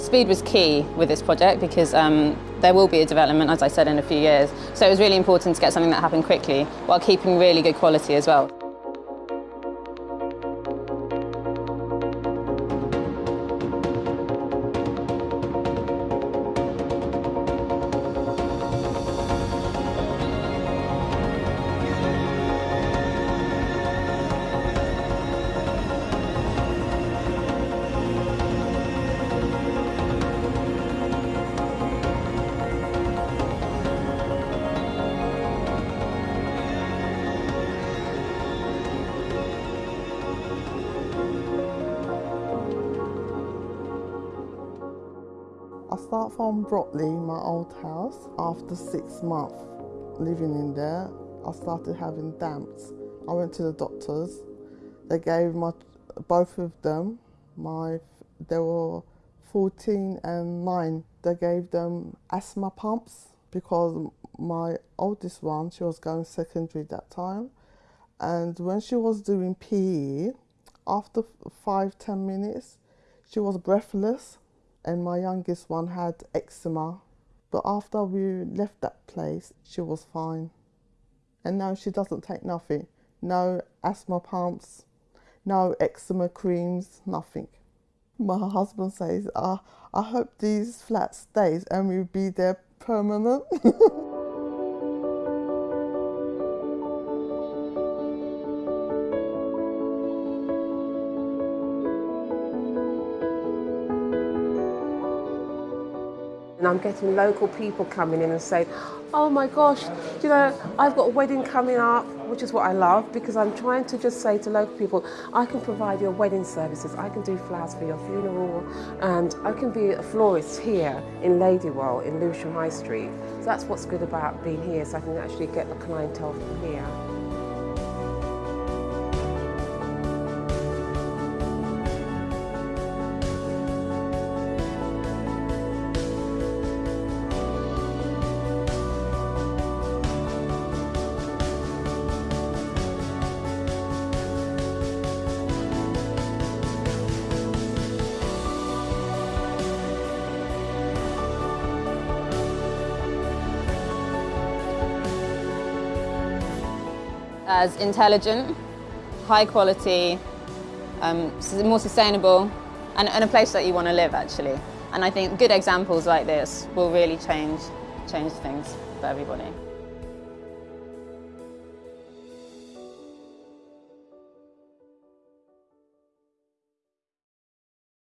Speed was key with this project because um, there will be a development, as I said, in a few years. So it was really important to get something that happened quickly while keeping really good quality as well. I start from Broadley, my old house. After six months living in there, I started having damps. I went to the doctors. They gave my both of them my they were 14 and 9. They gave them asthma pumps because my oldest one, she was going secondary that time. And when she was doing PE, after five, ten minutes, she was breathless and my youngest one had eczema. But after we left that place, she was fine. And now she doesn't take nothing. No asthma pumps, no eczema creams, nothing. My husband says, uh, I hope these flat stays and we'll be there permanent. And I'm getting local people coming in and saying, oh my gosh, you know, I've got a wedding coming up, which is what I love because I'm trying to just say to local people, I can provide your wedding services, I can do flowers for your funeral, and I can be a florist here in Ladywell in Lewisham High Street. So that's what's good about being here, so I can actually get the clientele from here. As intelligent, high quality, um, more sustainable, and, and a place that you want to live actually. And I think good examples like this will really change, change things for everybody.